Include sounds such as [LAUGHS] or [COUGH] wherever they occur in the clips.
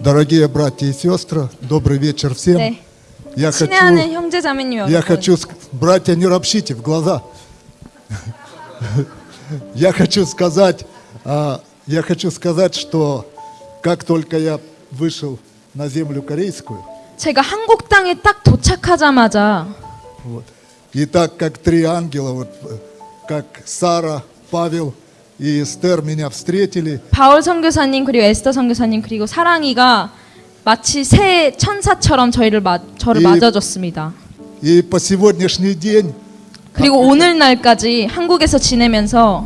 Дорогие братья и сестры, добрый вечер всем. 네. Я хочу, 친애하는 형제 자매님 я 여러분. хочу, ск- братья, не ропщите в глаза. [LAUGHS] Я хочу сказать, а, я хочу сказать, что как только я вышел на землю корейскую, 제가 한국 땅에 딱 도착하자마자 вот, и так как три ангела, вот, э, как Сара, Павел и Эстер меня встретили, 바울 선교사님 그리고 에스더 선교사님 그리고 사랑이가 마치 새 천사처럼 저희를 마, 저를 이- 맞아줬습니다. и по сегодняшний день 그리고 오늘날까지 한국에서 지내면서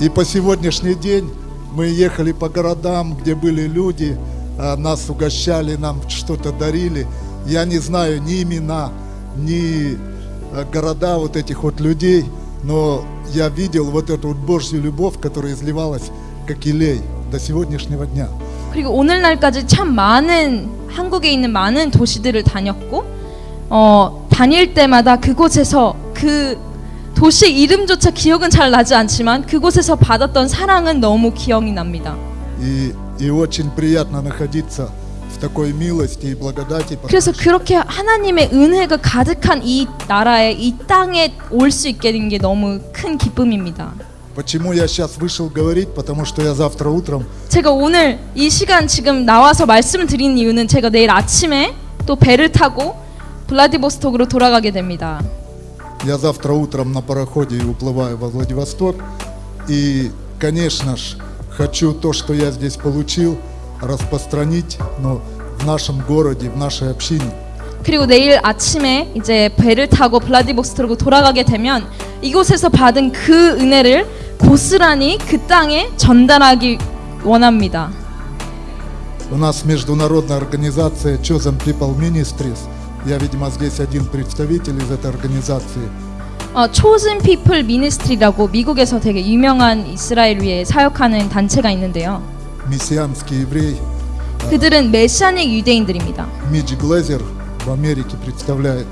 И по сегодняшний день мы ехали по городам, где были люди, а, нас угощали, нам что-то дарили. Я не знаю ни имена, ни а, города вот этих вот людей, но я видел вот эту вот Божью любовь, которая изливалась как илей до сегодняшнего дня. 그리고 오늘날까지 참 많은 한국에 있는 많은 도시들을 다녔고 어, 다닐 때마다 그곳에서 그 도시 이름조차 기억은 잘 나지 않지만 그곳에서 받았던 사랑은 너무 기억이 납니다. И, и очень приятно находиться в такой милости и благодати, потому 그래서 그렇게 하나님의 은혜가 가득한 이 나라에 이 땅에 올 수 있게 된 게 너무 큰 기쁨입니다. Почему я сейчас вышел говорить? Потому что я завтра утром 제가 오늘 이 시간 지금 나와서 말씀을 드리는 이유는 제가 내일 아침에 또 배를 타고 블라디보스톡으로 돌아가게 됩니다. Я завтра утром на пароходе уплываю во Владивосток. И, конечно ж, хочу то, что я здесь получил, распространить но в нашем городе, в нашей общине. 그리고 내일 아침에 이제 배를 타고 블라디보스톡으로 돌아가게 되면 이곳에서 받은 그 은혜를 고스란히 그 땅에 전달하기 원합니다. У нас международная организация Chosen People Ministries. Я, видимо, здесь один представитель из этой организации. 어, 초즌 피플 미니스트리라고 미국에서 되게 유명한 이스라엘 위에 사역하는 단체가 있는데요. Мессианский еврей 그들은 메시아닉 유대인들입니다. Мидж Глезер в Америке представляет,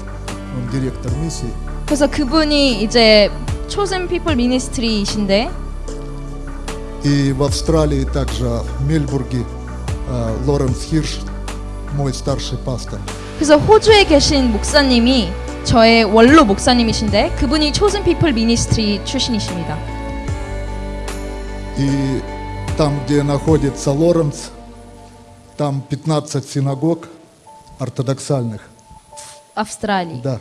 он директор миссии. 그래서 그분이 이제 초즌 피플 미니스트리이신데 И в Австралии также в Мельбурге э, Лоренс Хирш, мой старший пастор. 그래서 호주에 계신 목사님이 저의 원로 목사님이신데 그분이 초즌 피플 미니스트리 출신이십니다. И там, где находится Лоренс, там 15 синагог ортодоксальных. 아우스트랄리. Да.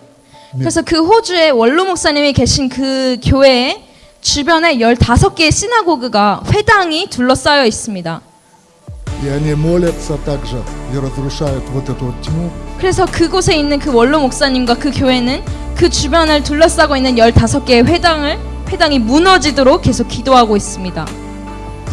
Мель- 그래서 그 호주에 원로 목사님이 계신 그 교회에 주변에 15개의 시나고그가 회당이 둘러싸여 있습니다. И они молятся также и разрушают вот эту вот тьму. 그래서 그곳에 있는 그 원로 목사님과 그 교회는 그 주변을 둘러싸고 있는 15개의 회당을 회당이 무너지도록 계속 기도하고 있습니다.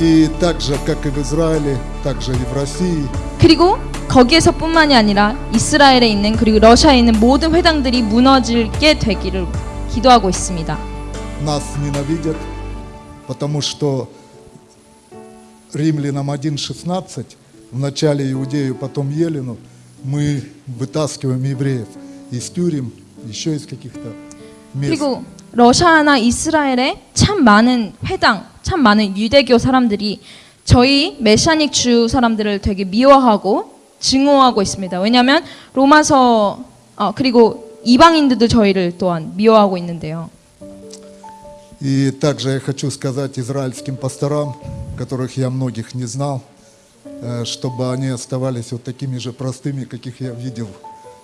И так же, как и в Израиле, так же и в России, 그리고 거기에서뿐만이 아니라 이스라엘에 있는 그리고 러시아에 있는 모든 회당들이 무너지게 되기를 기도하고 있습니다. нас ненавидят, потому что Римлянам 1.16, вначале Иудею, потом Елену, мы вытаскиваем евреев из тюрем, еще из каких-то мест. 그리고 러시아나 이스라엘에 참 많은 회당, 참 많은 유대교 사람들이 저희 메시아닉 주 사람들을 되게 미워하고 증오하고 있습니다. 왜냐하면 로마서 어, 그리고 이방인들도 저희를 또한 미워하고 있는데요. И также я хочу сказать израильским пасторам, которых я многих не знал, э, чтобы они оставались вот такими же простыми, каких я видел.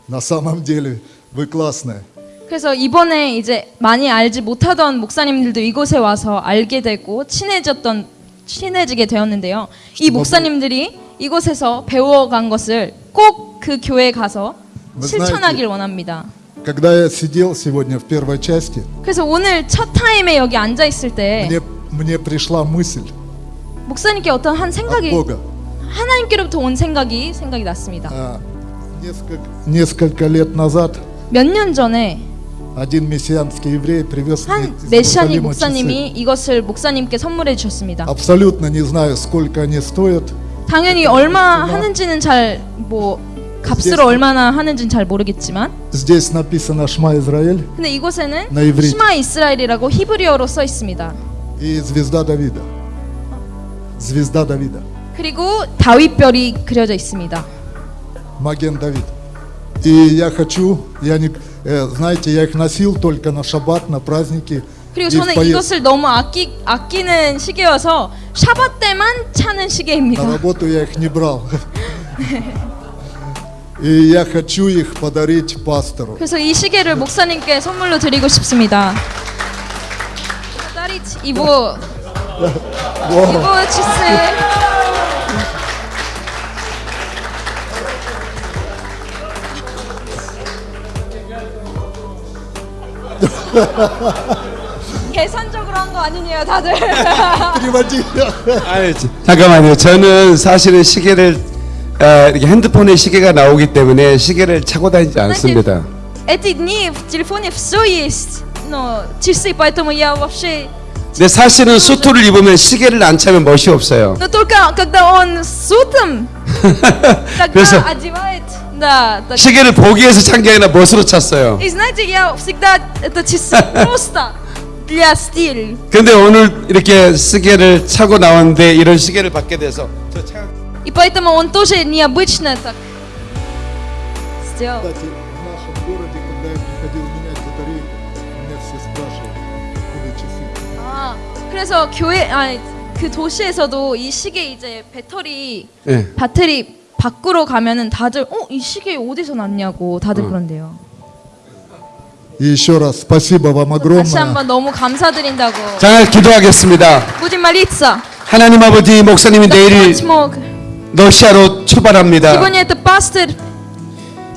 На самом деле вы классные. 그래서 이번에 이제 많이 알지 못하던 목사님들도 이곳에 와서 알게 되고 친해졌던 친해지게 되었는데요. 이 목사님들이 이곳에서 배워간 것을 꼭 그 교회에 가서 뭐 실천하길 원합니다. Когда я сидел сегодня в первой части, 그래서 오늘 첫 타임에 여기 앉아 있을 때 мне, мне пришла мысль 목사님께 어떤 한 от 생각이 Бога. 하나님께로부터 온 생각이 생각이 났습니다. А, Несколько, несколько лет назад 몇 년 전에 один мессианский еврей привез мне 한 из 메시아닉 Иерусалима 목사님이 часы. 이것을 목사님께 선물해 주셨습니다. Абсолютно не знаю, сколько они стоят. 당연히 얼마 하는지는 잘 뭐 값을 얼마나 하는지는 잘 모르겠지만 Здесь написано Шма Израиль 근데 이곳에는 나 이브리. 시마 이스라엘이라고 히브리어로 써 있습니다. и звезда Давида. Звезда Давида. 그리고 다윗별이 그려져 있습니다. Маген Давид. И я хочу, я не, э, знаете, я их носил только на шаббат, на праздники. 그리고 и в 저는 поезд- 이것을 너무 아끼 아끼는 시계여서 샤bat 때만 차는 시계입니다. На работу я их не брал. И я хочу их подарить пастору. 그래서 이 시계를 목사님께 선물로 드리고 싶습니다. 딸이 이보 [LAUGHS] 계산적으로 한 거 아니냐 다들 [LAUGHS] Переводи. 아니, 지- 잠깐만요. 저는 사실은 시계를 어, 이렇게 핸드폰에 시계가 나오기 때문에 시계를 차고 다니지 않습니다. Эти дни в телефоне все есть, но часы, поэтому я вообще 근데 사실은 수트를 입으면 시계를 안 차면 멋이 없어요. Но только когда он с утром, [LAUGHS] тогда 그래서- одевает, да. так. 시계를 보기 위해서 찬 게 아니라 멋으로 찼어요. И знаете, я всегда это часы просто для стиля. 근데 오늘 이렇게 시계를 차고 나왔는데 이런 시계를 받게 돼서 저 차... И поэтому он тоже необычно так сделал. Кстати, в нашем городе, когда я приходил менять батарейку, меня все спрашивали, откуда часы. 아, 그래서 교회 아니 그 도시에서도 이 시계 이제 배터리 예. 배터리 바꾸러 가면은 다들 어 이 시계 어디서 났냐고 다들 그런대요. И еще раз спасибо вам 다시 огромное. 한번 너무 감사드린다고. 자 기도하겠습니다. Будем молиться. 하나님 아버지 목사님이 내일 смог. 러시아로 출발합니다. Сегодня это пастор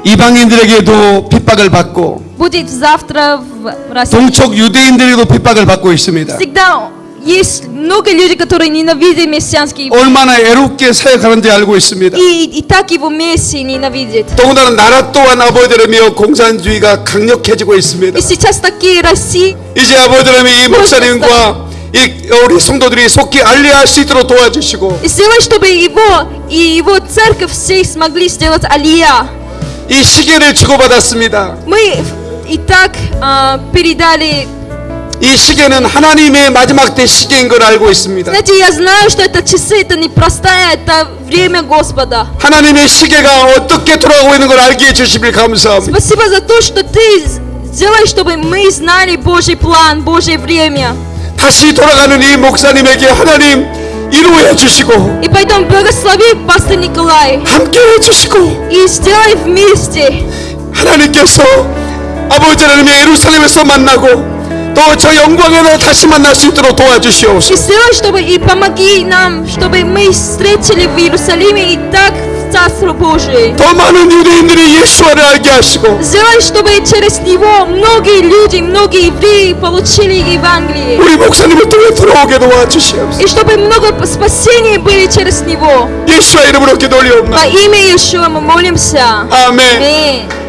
이방인들에게도 핍박을 받고 будет завтра в России. 동쪽 유대인들에게도 핍박을 받고 있습니다. Всегда есть много людей, которые ненавидят мессианские 얼마나 애롭게 사역하는지 알고 있습니다. и, и так его Мессии ненавидят. 더군다나 나라 또한 아버지들이며 공산주의가 강력해지고 있습니다. И сейчас такие России, 이제 아버지들이 이 목사님과 이 우리 성도들이 속히 알리할 수 있도록 도와주시고 и сделай, чтобы его и его церковь все смогли сделать алия. 이 시계를 주고받았습니다. Мы и так а, передали. 이 시계는 하나님의 마지막 때 시계인 걸 알고 있습니다. Знаете, я знаю, что это часы, это не простая, это время Господа. 하나님의 시계가 어떻게 돌아가고 있는 걸 알게 해주시길 감사합니다. Спасибо за то, что ты сделай, чтобы мы знали Божий план, Божье время. 다시 돌아가는 이 목사님에게 하나님 이루어 주시고 И поэтому благослови пастор Николай. 함께 해주시고 И сделай вместе. 하나님께서 아버지 하나님의 예루살렘에서 만나고 또 저 영광에서 다시 만날 수 있도록 도와주시옵소서. И сделай, чтобы и помоги нам, чтобы мы встретили в Иерусалиме и так в Царство Божие. 더 많은 유대인들이 예수와를 알게 하시고 Сделай, чтобы через него многие люди, многие евреи получили Евангелие. 우리 목사님을 통해 들어오게 도와주시옵소서. И чтобы много спасений были через него. 예수와 이름으로 기도 올리옵나이다. Во имя Иешуа мы молимся. 아멘. Аминь.